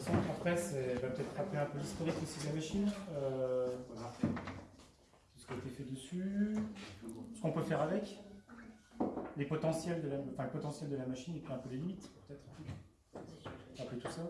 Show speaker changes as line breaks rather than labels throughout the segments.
toute façon, après, c'est va peut-être rappeler un peu l'historique aussi de la machine. Euh, tout ce qui a été fait dessus, ce qu'on peut faire avec, les potentiels de la, enfin, le potentiel de la machine et puis un peu les limites, peut-être. Rappeler tout ça.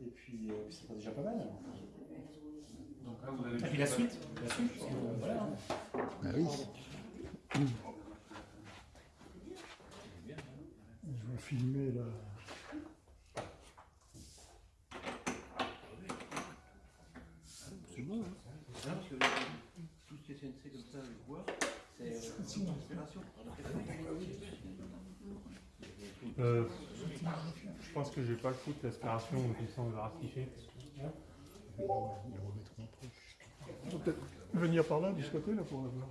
Et puis, euh, c'est déjà pas mal.
Donc là, vous avez
Et puis la suite, la suite, parce que, voilà. hein.
Ah oui.
Je vais filmer là.
C'est bon, hein
Non, parce que tout ce qui est CNC comme ça, je vois, c'est euh, inspiration.
Euh, je pense que je vais pas le foutre l'aspiration, comme ça on.
Ils remettront va peut-être venir par là, de ce côté, là, pour la voir.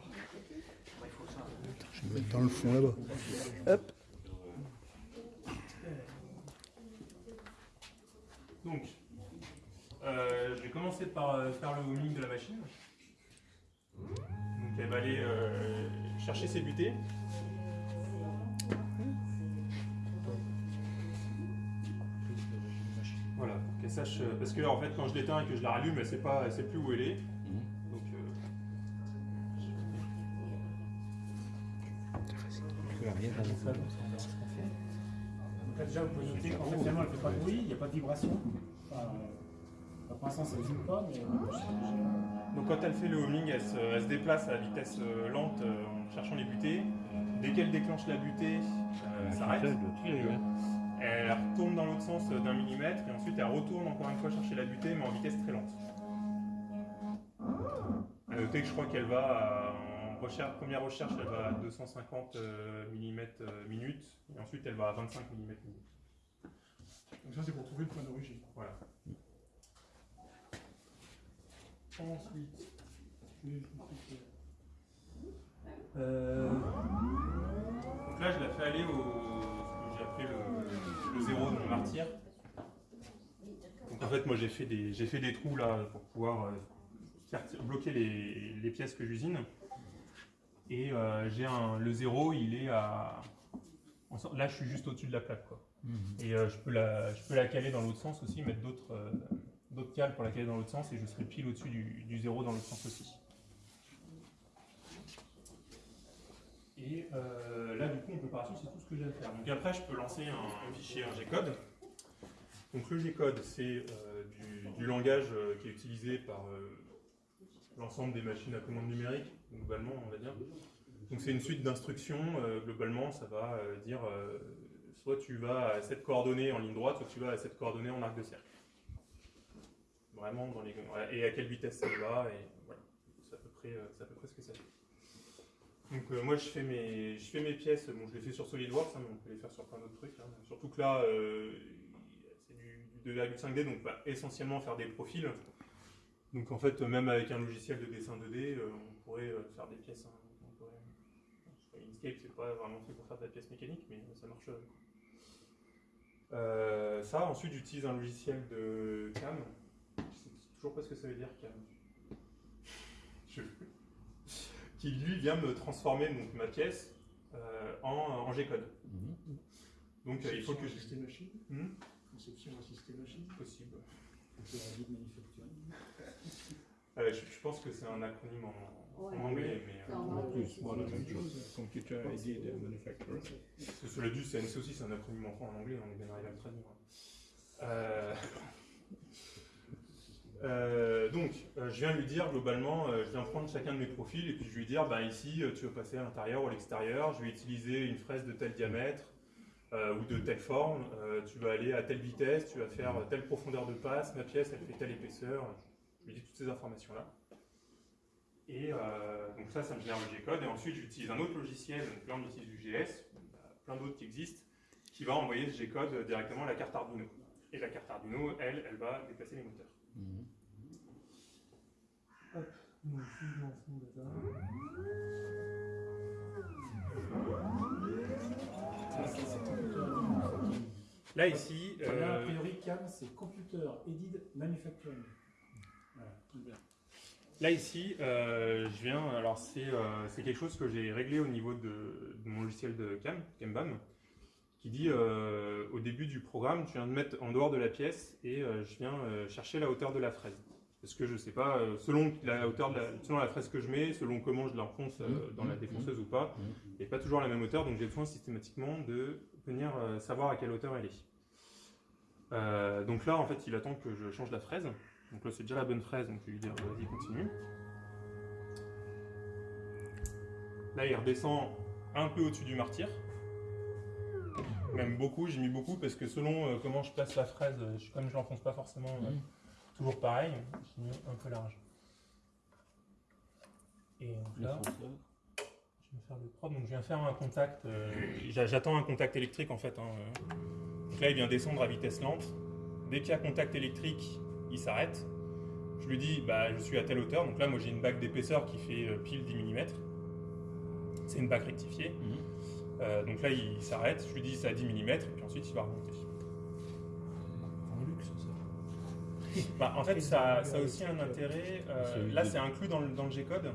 Je vais me mettre dans le fond là-bas. Hop.
Donc, euh, je vais commencer par euh, faire le homing de la machine. Donc elle va aller euh, chercher ses butées. Sache. euh, Parce que en fait, quand je l'éteins et que je la rallume, elle sait pas, elle sait plus où elle est. Donc, euh,
Donc là, déjà, vous pouvez noter qu'en fait, finalement, elle ne fait pas de bruit, il n'y a pas de vibration. Enfin, euh, pour l'instant, ça ne vibre pas, mais.
Donc quand elle fait le homing, elle se, elle se déplace à vitesse lente euh, en cherchant les butées. Dès qu'elle déclenche la butée, euh, elle s'arrête. Elle retourne dans l'autre sens euh, d'un millimètre et ensuite elle retourne encore une fois chercher la butée mais en vitesse très lente. À noter que je crois qu'elle va à- en recherche, première recherche, elle va à 250 mm minute et ensuite elle va à 25 mm minute.
Donc ça, c'est pour trouver le point d'origine.
Voilà.
Ensuite, je vais-
Euh, Donc là, je la fais aller au j'ai appelé le, le zéro de mon martyr. Donc en fait, moi, j'ai fait des fait des trous là pour pouvoir euh, faire bloquer les, les pièces que j'usine. Et euh, j'ai un le zéro, il est à là, je suis juste au-dessus de la plaque quoi. Et euh, je peux la je peux la caler dans l'autre sens aussi, mettre d'autres euh, d'autres cales pour la caler dans l'autre sens et je serai pile au-dessus du, du zéro dans l'autre sens aussi. Et euh, là, du coup, en préparation, c'est tout ce que j'ai à faire. Donc après, je peux lancer un, fichier, un G-code. Donc le G-code, c'est euh, du, langage euh, qui est utilisé par l'ensemble des machines à commande numérique, globalement, on va dire. Donc c'est une suite d'instructions. globalement, ça va dire soit tu vas à cette coordonnée en ligne droite, soit tu vas à cette coordonnée en arc de cercle. Vraiment dans les et à quelle vitesse ça va et voilà. C'est à à peu près ce que ça fait. Donc euh, moi je fais mes je fais mes pièces, bon je les fais sur SolidWorks, hein, mais on peut les faire sur plein d'autres trucs. hein. Surtout que là euh, c'est du, du 2,5D, donc bah, essentiellement faire des profils. Donc en fait même avec un logiciel de dessin 2D, euh, on pourrait faire des pièces. hein. On pourrait- Inkscape c'est pas vraiment fait pour faire de la pièce mécanique, mais ça marche. ça ensuite j'utilise un logiciel de CAM. Je sais toujours pas ce que ça veut dire CAM. Je- qui lui vient me transformer donc, ma pièce euh, en, en G-code. Donc euh, il faut que je...
Machine?
Hmm?
Conception assistée machine?
Possible. Euh, je, je pense que c'est un acronyme en, anglais, mais euh,
En
Bon, la même chose. Computer Aided Manufacturer.
parce que cela dit, CNC aussi c'est un acronyme en, en anglais, on est bien arrivé à le traduire. Euh, donc, euh, je viens lui dire globalement, euh, je viens prendre chacun de mes profils et puis je lui dire, bah ici, tu veux passer à l'intérieur ou à l'extérieur, je vais utiliser une fraise de tel diamètre ou de telle forme, tu vas aller à telle vitesse, tu vas faire telle profondeur de passe, ma pièce elle fait telle épaisseur, je lui dis toutes ces informations-là. Et donc ça, ça me génère le G-code et ensuite j'utilise un autre logiciel, donc là on utilise du GS, il y a plein d'autres qui existent, qui va envoyer ce G-code directement à la carte Arduino. Et la carte Arduino, elle, elle va déplacer les moteurs. Hop, donc je lance mon data. Là ici,
Là, a
euh,
priori, CAM, c'est Computer Aided Manufacturing. Voilà, tout bien.
Là ici, euh, je viens. Alors c'est euh, c'est quelque chose que j'ai réglé au niveau de, de mon logiciel de Cam, Cambam, qui dit euh, au début du programme, tu viens de mettre en dehors de la pièce et euh, je viens euh, chercher la hauteur de la fraise. Parce que je sais pas, selon la hauteur de la, selon la fraise que je mets, selon comment je l'enfonce euh, dans la défonceuse ou pas, il n'est pas toujours la même hauteur, donc j'ai besoin systématiquement de venir savoir à quelle hauteur elle est. Donc là, en fait, il attend que je change la fraise. Donc là, c'est déjà la bonne fraise, donc je vais lui dire vas-y, continue. Là, il redescend un peu au-dessus du martyr. Même beaucoup, j'ai mis beaucoup parce que selon euh, comment je place la fraise, euh, je, comme je l'enfonce pas forcément euh, toujours pareil, j'ai mis un peu large. Et donc là, je vais faire le propre. Donc je viens faire un contact. euh, j'a- J'attends un contact électrique en fait. hein. Donc là, il vient descendre à vitesse lente. Dès qu'il y a contact électrique, il s'arrête. Je lui dis, bah, je suis à telle hauteur. Donc là, moi, j'ai une bague d'épaisseur qui fait pile 10 mm. C'est une bague rectifiée. Euh, donc là, il s'arrête. Je lui dis, c'est à 10 mm. Et puis ensuite, il va remonter.
Un luxe, ça.
Bah, en fait, ça, ça a aussi un intérêt. euh, là, c'est inclus dans le, dans le G-code.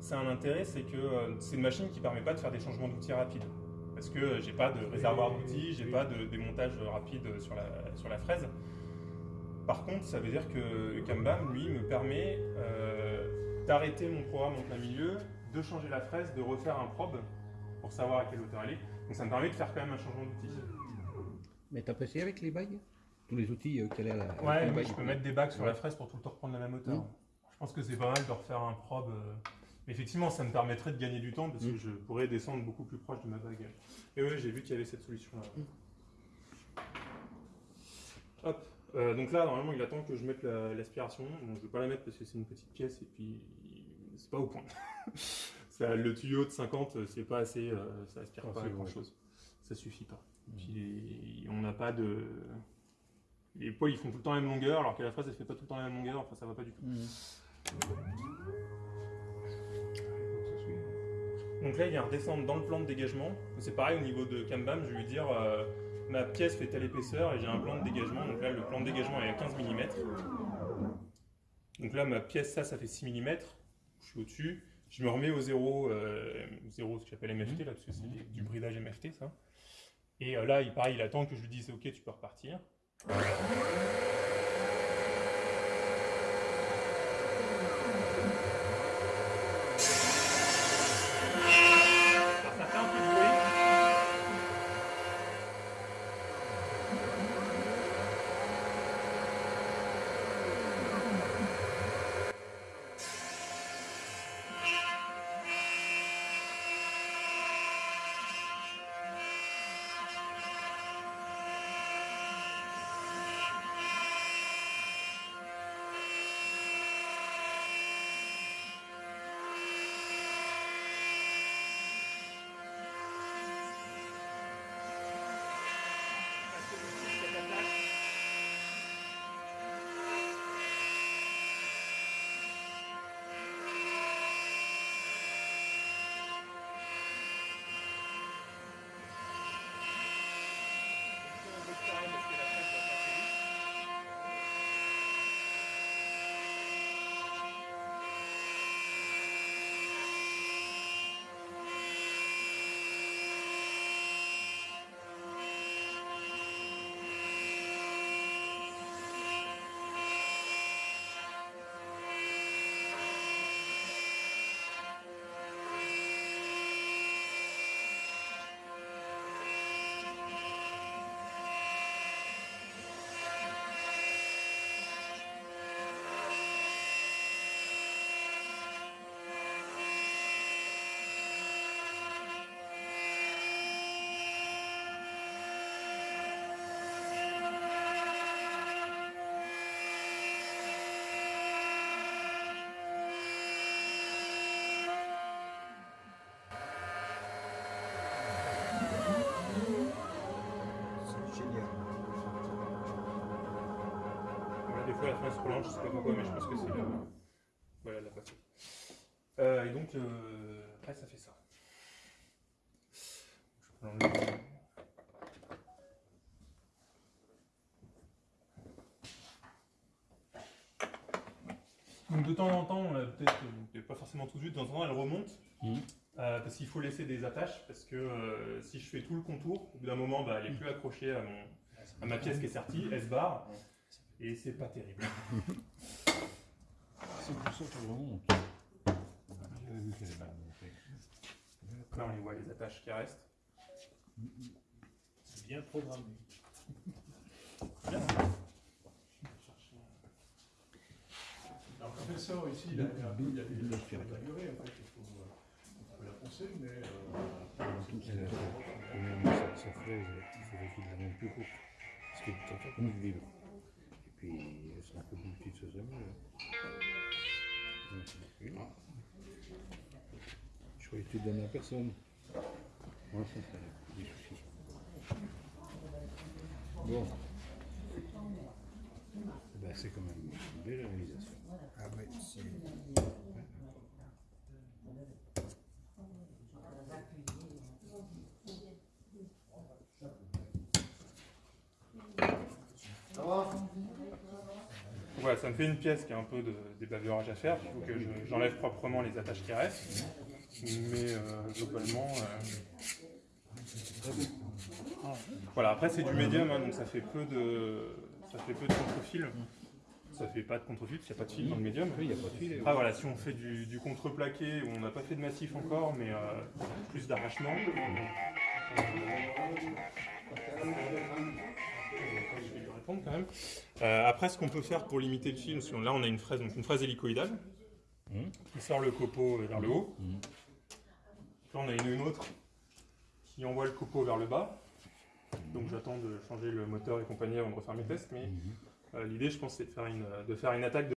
C'est un intérêt, c'est que euh, c'est une machine qui permet pas de faire des changements d'outils rapides. Parce que euh, j'ai pas de réservoir d'outils, j'ai pas de démontage rapide sur la, sur la fraise. Par contre, ça veut dire que Kanban, lui, me permet euh, d'arrêter mon programme en plein milieu, de changer la fraise, de refaire un probe pour savoir à quelle hauteur elle est. Donc ça me permet de faire quand même un changement d'outil.
Mais t'as passé avec les bagues? Tous les outils euh, qu'elle a à la.
Ouais, je peux mettre des bagues sur la fraise pour tout le temps reprendre la même hauteur.
Mm.
Je pense que c'est pas mal de refaire un probe. euh, mais Effectivement, ça me permettrait de gagner du temps parce que
Mm.
je pourrais descendre beaucoup plus proche de ma bague. Et ouais, j'ai vu qu'il y avait cette solution-là. Hop. Euh, donc là, normalement, il attend que je mette la- l'aspiration. Bon, je vais pas la mettre parce que c'est une petite pièce et puis c'est pas au point. Ça, le tuyau de 50, euh, c'est pas assez, euh, ça aspire
Ah,
pas
c'est
grand
vrai.
chose. Ça suffit pas. Puis les- on n'a pas de. Les poils ils font tout le temps la même longueur alors que la fraise elle fait pas tout le temps la même longueur, enfin ça va pas du tout. Donc là il vient redescendre dans le plan de dégagement. C'est pareil au niveau de Kanban, je vais lui dire euh, ma pièce fait telle épaisseur et j'ai un plan de dégagement. Donc là le plan de dégagement est à 15 mm. Donc là ma pièce ça ça fait 6 mm. Je suis au-dessus. Je me remets au 0, euh, 0 ce que j'appelle MFT là parce que c'est du bridage MFT ça. Et euh, là il pareil il attend que je lui dise ok tu peux repartir. La fin se prolonge, je sais pas pourquoi, mais je pense que c'est le. Voilà, la passée. Euh, et donc, euh, après, ça fait ça. Je peux l'enlever. Donc de temps en temps, peut-être euh, pas forcément tout de suite, de temps en temps elle remonte.
Mhm.
Euh, parce qu'il faut laisser des attaches, parce que euh, si je fais tout le contour, au bout d'un moment, bah, elle est plus accrochée à mon, à ma pièce qui est sortie, S-bar, et c'est pas terrible.
C'est pour ça que vraiment. J'avais vu qu'elle est mal montée.
Là, on les voit, les attaches qui restent.
C'est bien programmé.
Alors, le professeur ici, il a, il a, il fait, faut, on peut la penser, mais euh,
Elle a- même sa, sa fraise, il faudrait qu'il la mette plus courte. Parce que une ville. Et puis, elles sont un peu plus petites, ça c'est mieux. Oui. Je croyais que tu donnais à personne. Moi, ça, ça a des soucis. Bon. Ben, c'est quand même une belle réalisation.
Ah ouais, c'est...
Voilà, ça me fait une pièce qui a un peu de débaveurage à faire. Il faut que je- j'enlève proprement les attaches qui restent. Mais euh, globalement. euh, Voilà, après c'est du médium, hein, donc ça fait peu de. Ça fait peu de contre-fil. Ça fait pas de contre-fil, parce qu'il n'y a pas de fil dans le médium.
Oui, il n'y a pas de fil.
Voilà, si on fait du, du contre-plaqué, on n'a pas fait de massif encore, mais euh, plus d'arrachement. Euh, après, ce qu'on peut faire pour limiter le fil, parce que là on a une fraise, donc une fraise hélicoïdale, qui sort le copeau vers le haut.
Mhm.
Là on a une, une autre qui envoie le copeau vers le bas. Donc j'attends de changer le moteur et compagnie avant de refaire mes tests, mais euh, l'idée je pense c'est de de faire une attaque de